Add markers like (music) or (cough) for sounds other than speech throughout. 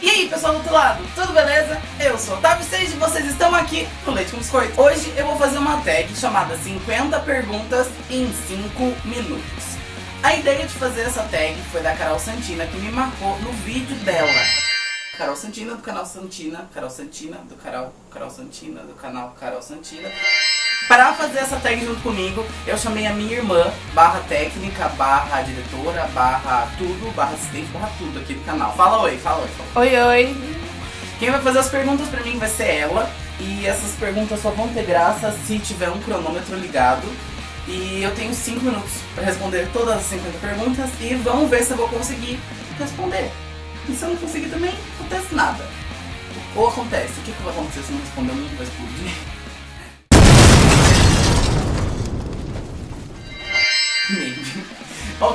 E aí pessoal do outro lado, tudo beleza? Eu sou Otávio 6 e vocês estão aqui no Leite com Biscoito. Hoje eu vou fazer uma tag chamada 50 perguntas em 5 minutos. A ideia de fazer essa tag foi da Carol Santina, que me marcou no vídeo dela. Carol Santina, do canal Santina, Carol Santina, do canal Carol Santina, do canal Carol Santina. Para fazer essa tag junto comigo, eu chamei a minha irmã, barra técnica, barra diretora, barra tudo, barra assistente, barra tudo aqui do canal. Fala oi, fala oi. Fala. Oi, oi. Quem vai fazer as perguntas pra mim vai ser ela. E essas perguntas só vão ter graça se tiver um cronômetro ligado. E eu tenho 5 minutos para responder todas as 50 perguntas e vamos ver se eu vou conseguir responder. E se eu não conseguir também, não acontece nada. Ou acontece, o que, que vai acontecer se eu não responder? O mundo vai explodir.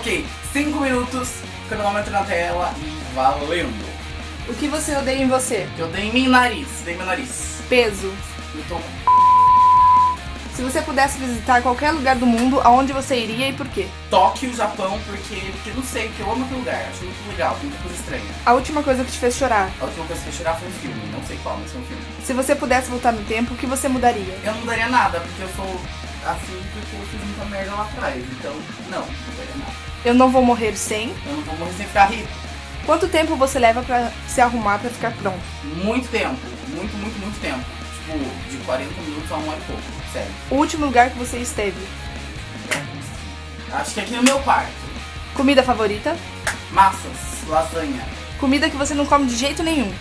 Ok, 5 minutos, cronômetro na tela e valendo. O que você odeia em você? Eu dei em mim nariz, dei meu nariz. Peso. Eu tô Se você pudesse visitar qualquer lugar do mundo, aonde você iria e por quê? Tóquio, Japão, porque, porque não sei, porque eu amo aquele lugar, acho muito legal, muita coisa estranha. A última coisa que te fez chorar? A última coisa que eu chorar foi um filme, não sei qual, mas foi um filme. Se você pudesse voltar no tempo, o que você mudaria? Eu não mudaria nada, porque eu sou assim porque eu fiz muita merda lá atrás, então não, não mudaria nada. Eu não vou morrer sem. Eu não vou morrer sem ficar rico. Quanto tempo você leva pra se arrumar pra ficar pronto? Muito tempo, muito, muito, muito tempo. Tipo, de 40 minutos a uma hora e pouco, sério. O último lugar que você esteve? Acho que aqui no meu quarto. Comida favorita? Massas, lasanha, Comida que você não come de jeito nenhum?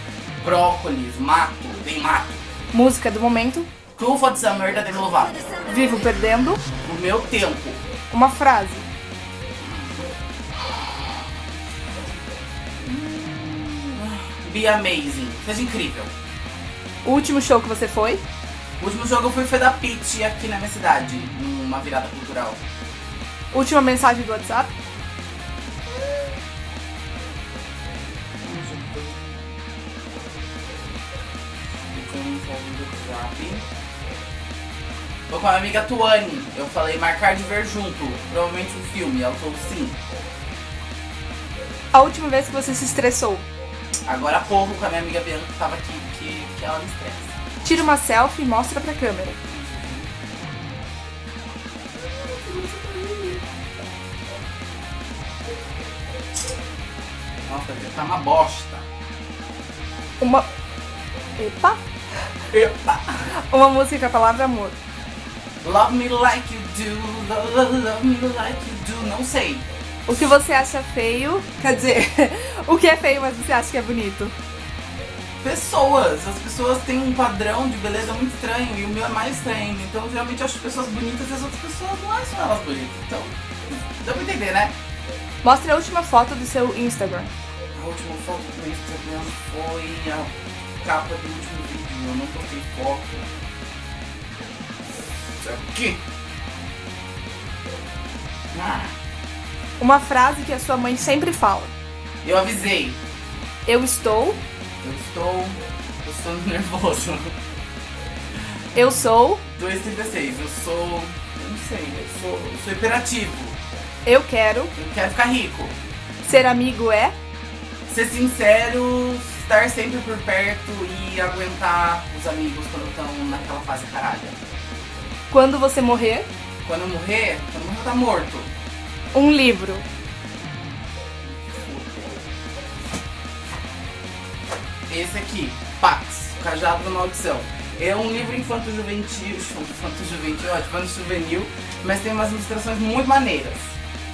brócolis, mato, tem mato. Música do momento? Trufa de Summer da Demi Lovato. Vivo perdendo? O meu tempo. Uma frase? Be amazing. Seja incrível. O último show que você foi? O último jogo eu fui foi da Peach aqui na minha cidade, numa virada cultural. Última mensagem do WhatsApp? Tô com a minha amiga Tuane. Eu falei marcar de ver junto. Provavelmente um filme. Ela falou sim. A última vez que você se estressou? Agora há pouco com a minha amiga Bianca que tava aqui, que, que ela me estressa. Tira uma selfie e mostra pra câmera. Nossa, tá uma bosta. Uma. Epa! Epa! Uma música com a palavra amor. Love me like you do, love, love, me like you do. Não sei. O que você acha feio? Quer dizer, (laughs) o que é feio, mas você acha que é bonito? Pessoas. As pessoas têm um padrão de beleza muito estranho e o meu é mais estranho. Então geralmente eu acho pessoas bonitas e as outras pessoas não acham elas bonitas. Então, dá pra entender, né? Mostre a última foto do seu Instagram. A última foto do Instagram foi a capa do último vídeo. Eu não postei foto. Isso aqui. Ah, Uma frase que a sua mãe sempre fala. eu avisei. Eu estou, Eu estou. Eu estou nervoso. eu sou, 2,36. Eu sou. Eu não sei. Eu sou, eu sou hiperativo. eu quero, Eu quero ficar rico. ser amigo é, Ser sincero, estar sempre por perto e aguentar os amigos quando estão naquela fase caralho. Quando você morrer, Quando eu morrer, quando eu morrer, tá morto. um livro, Esse aqui, Pax, o Cajado da Maldição. É um livro infanto-juvenil, (laughs) infanto-juvenil, ó, infanto-juvenil, mas tem umas ilustrações muito maneiras.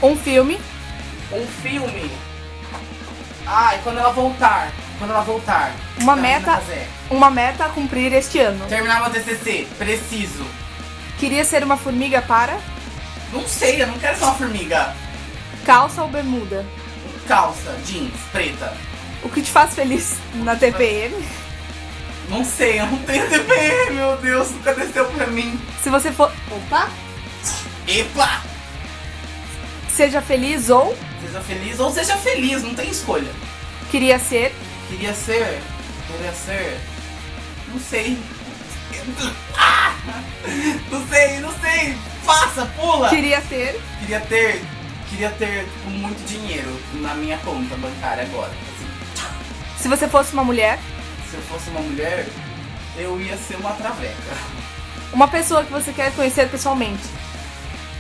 um filme, Um filme. Ah, e quando ela voltar, quando ela voltar. Uma meta- Casé. uma meta a cumprir este ano. Terminar meu TCC, preciso. Queria ser uma formiga para Não sei, eu não quero ser uma formiga. calça ou bermuda. Calça, jeans, preta. O que te faz feliz na TPM? Não sei, eu não tenho TPM, meu Deus, nunca desceu pra mim. Se você for. Opa! Epa! Seja feliz ou Seja feliz ou seja feliz, não tem escolha. queria ser. Queria ser. Queria ser. Não sei. Ah! Não sei, não sei. Passa, pula! Queria ter. Queria ter. Queria ter tipo, muito dinheiro na minha conta bancária agora. Assim, Se você fosse uma mulher. se eu fosse uma mulher, eu ia ser uma traveca. Uma pessoa que você quer conhecer pessoalmente.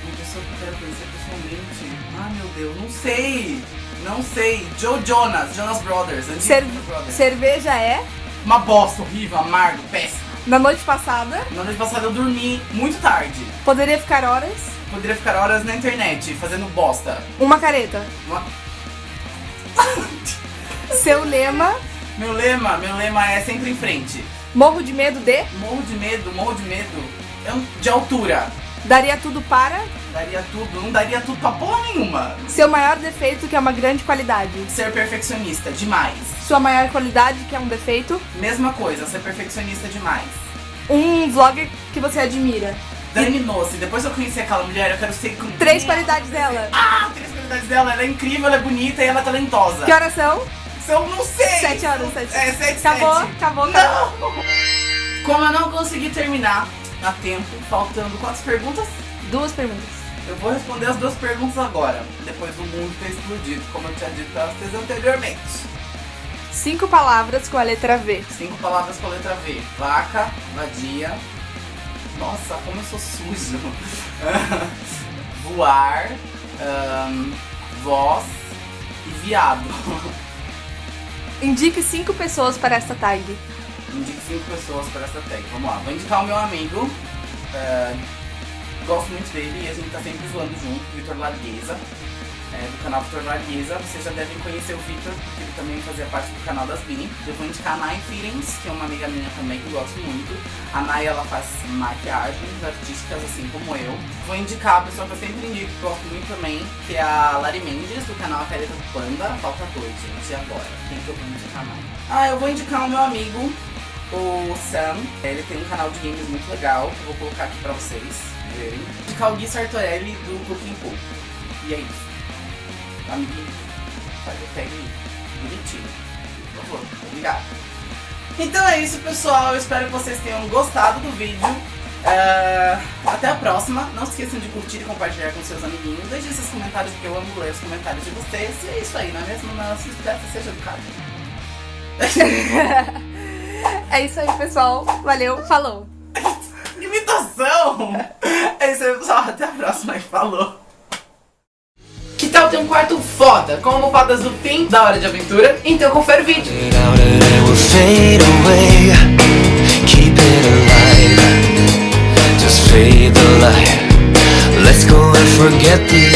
Uma pessoa que eu quero conhecer pessoalmente. Ah, meu Deus, não sei. Não sei. Joe Jonas, Jonas Brothers. antigo Cer- Jonas Brothers. cerveja é. Uma bosta horrível, amargo, péssimo. Na noite passada. Na noite passada eu dormi muito tarde. Poderia ficar horas. Poderia ficar horas na internet fazendo bosta. Uma careta. Uma- (laughs) Seu lema. Meu lema, meu lema é sempre em frente. Morro de medo de. Morro de medo, morro de medo. Eu, de altura. Daria tudo para. Daria tudo, não daria tudo pra porra nenhuma. Seu maior defeito, que é uma grande qualidade. Ser perfeccionista, demais. Sua maior qualidade, que é um defeito. Mesma coisa, ser perfeccionista demais. Um vlogger que você admira. Dani Nossi, depois que eu conheci aquela mulher, eu quero ser como Três qualidades dela. Ah, três qualidades dela. Ela é incrível, ela é bonita e ela é talentosa. Que horas são? São, não sei. Sete horas, sete. É, sete, Acabou, sete. acabou, acabou. Não! Como eu não consegui terminar a tempo, faltando quantas perguntas? Duas perguntas. Eu vou responder as duas perguntas agora, depois do mundo ter explodido, como eu tinha dito pra vocês anteriormente. Cinco palavras com a letra V. Cinco palavras com a letra V. Vaca, vadia. Nossa, como eu sou sujo. (laughs) Voar, ahn, voz e viado. Indique cinco pessoas para esta tag. Indique cinco pessoas para essa tag. Vamos lá, vou indicar o meu amigo. é, gosto muito dele e a gente tá sempre zoando junto, Vitor Largueza. é, do canal Vitor Largueza. Vocês já devem conhecer o Vitor, porque ele também fazia parte do canal das Bini. Eu vou indicar a Nai Feelings, que é uma amiga minha também que eu gosto muito. A Nai ela faz maquiagens artísticas assim como eu. Vou indicar a pessoa que eu sempre indico, que gosto muito também, que é a Lari Mendes, do canal A Careta do Panda. Falta dois, gente. E agora? Quem que eu vou indicar mais? Ah, eu vou indicar o meu amigo, o Sam. Ele tem um canal de games muito legal, que eu vou colocar aqui pra vocês verem. Vou indicar o Gui Sartorelli do Cooking Pool. E é isso. Amiguinho, o tag aí. Bonitinho. Por favor, obrigado. Então é isso, pessoal. Eu espero que vocês tenham gostado do vídeo. É, Até a próxima. Não se esqueçam de curtir e compartilhar com seus amiguinhos. Deixe seus comentários, porque eu amo ler os comentários de vocês. E é isso aí, não é mesmo? Não se esqueça, seja educado. (laughs) É isso aí, pessoal. Valeu, falou. (laughs) Imitação! É isso aí, pessoal. Até a próxima e falou! Que tal ter um quarto foda, com almofadas do fim da hora de aventura? Então confere o vídeo! Let's go and forget the